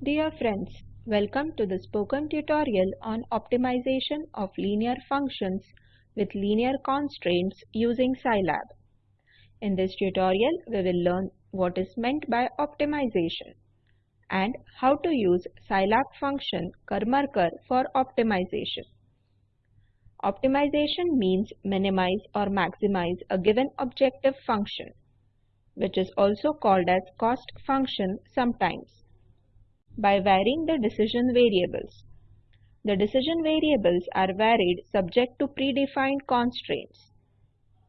Dear friends, welcome to the spoken tutorial on optimization of linear functions with linear constraints using Scilab. In this tutorial, we will learn what is meant by optimization and how to use Scilab function Karmarkar for optimization. Optimization means minimize or maximize a given objective function, which is also called as cost function sometimes, by varying the decision variables. The decision variables are varied subject to predefined constraints.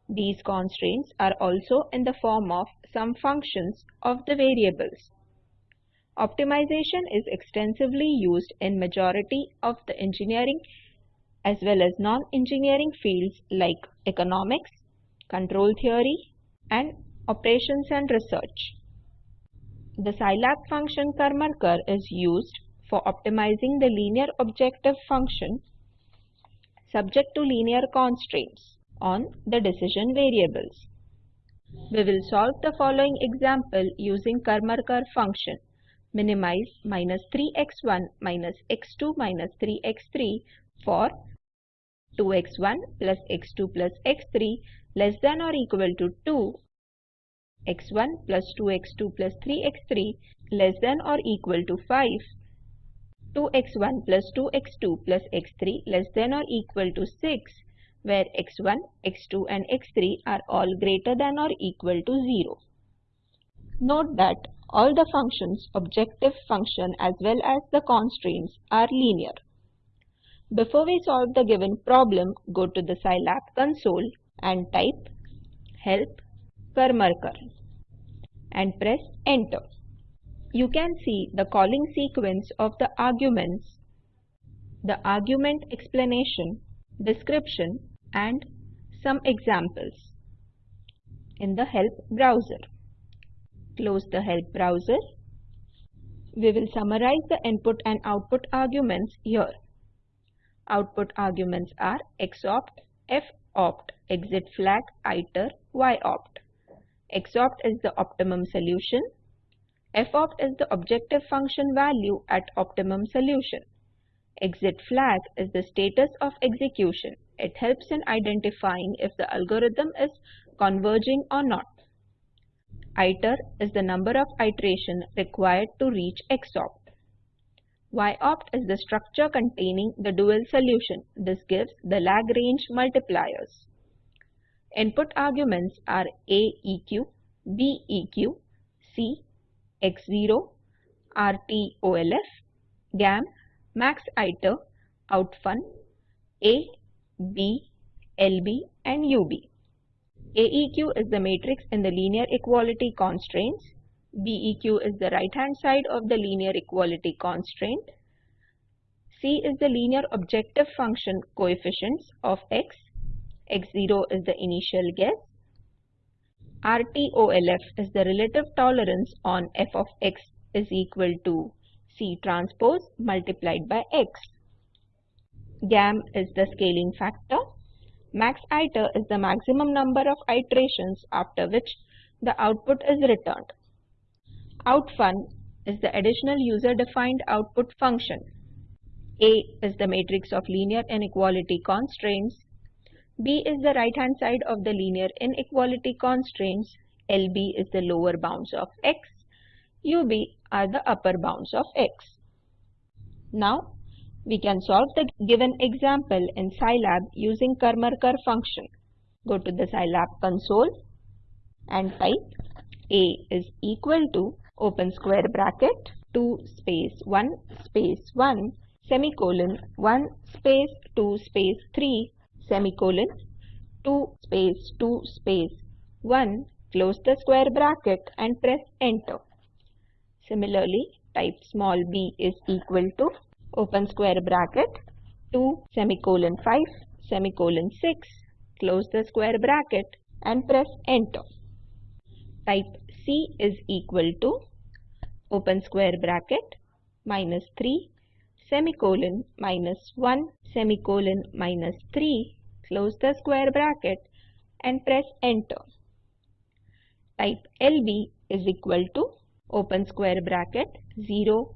These constraints are also in the form of some functions of the variables. Optimization is extensively used in majority of the engineering as well as non-engineering fields like economics, control theory, and operations and research. The Scilab function Karmarkar is used for optimizing the linear objective function subject to linear constraints on the decision variables. We will solve the following example using Karmarkar function minimize minus 3x1 minus x2 minus 3x3 for 2x1 plus x2 plus x3 less than or equal to 2 x1 plus 2x2 plus 3x3 less than or equal to 5 2x1 plus 2x2 plus x3 less than or equal to 6 where x1, x2 and x3 are all greater than or equal to 0. Note that all the functions objective function as well as the constraints are linear. Before we solve the given problem, go to the Scilab console and type help Karmarkar and press enter. You can see the calling sequence of the arguments, the argument explanation, description and some examples in the help browser. Close the help browser. We will summarize the input and output arguments here. Output arguments are xopt, fopt, exit flag, iter, yopt. Xopt is the optimum solution. fopt is the objective function value at optimum solution. Exit flag is the status of execution. It helps in identifying if the algorithm is converging or not. Iter is the number of iteration required to reach xopt. YOPT is the structure containing the dual solution. This gives the Lagrange multipliers. Input arguments are AEQ, BEQ, C, X0, RTOLF, GAM, max iter, outfun, A, B, LB and UB. AEQ is the matrix in the linear equality constraints. BEQ is the right hand side of the linear equality constraint. C is the linear objective function coefficients of x. x0 is the initial guess. RTOLF is the relative tolerance on f of x is equal to C transpose multiplied by x. GAM is the scaling factor. Max iter is the maximum number of iterations after which the output is returned. Outfun is the additional user-defined output function. A is the matrix of linear inequality constraints. B is the right-hand side of the linear inequality constraints. LB is the lower bounds of x. UB are the upper bounds of x. Now, we can solve the given example in Scilab using Karmarkar function. Go to the Scilab console and type A is equal to open square bracket 2 space 1 space 1 semicolon 1 space 2 space 3 semicolon 2 space 2 space 1 close the square bracket and press enter. Similarly, type small b is equal to open square bracket 2 semicolon 5 semicolon 6 close the square bracket and press enter. Type c is equal to open square bracket minus 3 semicolon minus 1 semicolon minus 3 close the square bracket and press enter. Type LB is equal to open square bracket 0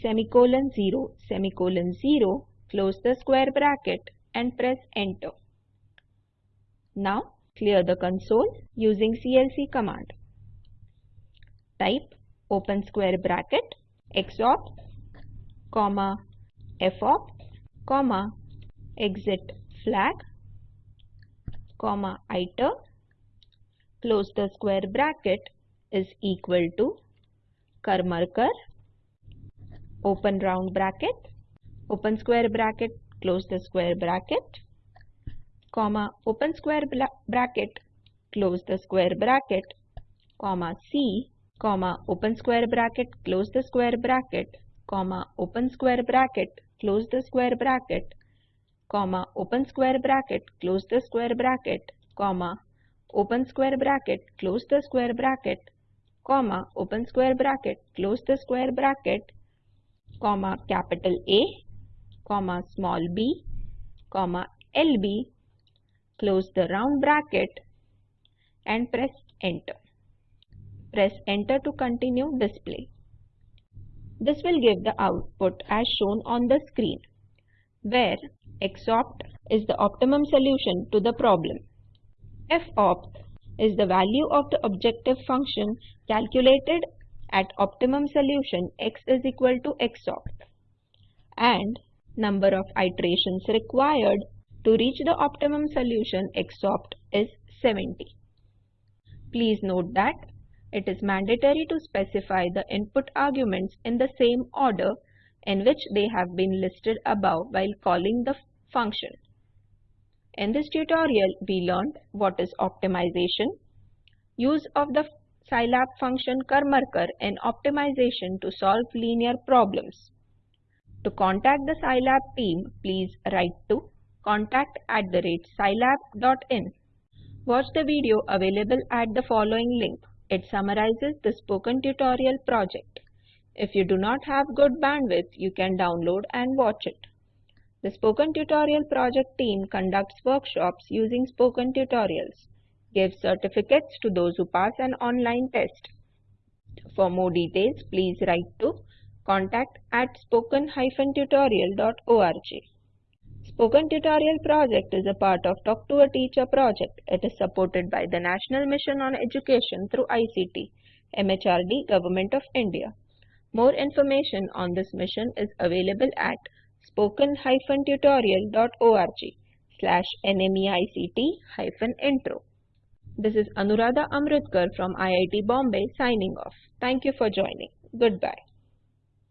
semicolon 0 semicolon 0 close the square bracket and press enter. Now clear the console using CLC command. Type open square bracket xopt comma fopt comma exit flag comma iter close the square bracket is equal to Karmarkar open round bracket open square bracket close the square bracket comma open square bracket close the square bracket comma C comma open square bracket close the square bracket comma open square bracket close the square bracket comma open square bracket close the square bracket comma open square bracket close the square bracket comma open square bracket close the square bracket comma capital A comma small b comma LB close the round bracket and press enter. Press enter to continue display. This will give the output as shown on the screen, where xopt is the optimum solution to the problem. fopt is the value of the objective function calculated at optimum solution x is equal to xopt and number of iterations required to reach the optimum solution xopt is 70. Please note that it is mandatory to specify the input arguments in the same order in which they have been listed above while calling the function. In this tutorial, we learned what is optimization, use of the Scilab function Karmarkar in optimization to solve linear problems. To contact the Scilab team, please write to contact at the rate scilab.in. Watch the video available at the following link. It summarizes the spoken tutorial project. If you do not have good bandwidth, you can download and watch it. The Spoken Tutorial project team conducts workshops using spoken tutorials, gives certificates to those who pass an online test. For more details, please write to contact at spoken-tutorial.org. Spoken Tutorial project is a part of Talk to a Teacher project. It is supported by the National Mission on Education through ICT, MHRD, Government of India. More information on this mission is available at spoken-tutorial.org slash nmeict-intro. This is Anuradha Amritkar from IIT Bombay signing off. Thank you for joining. Goodbye.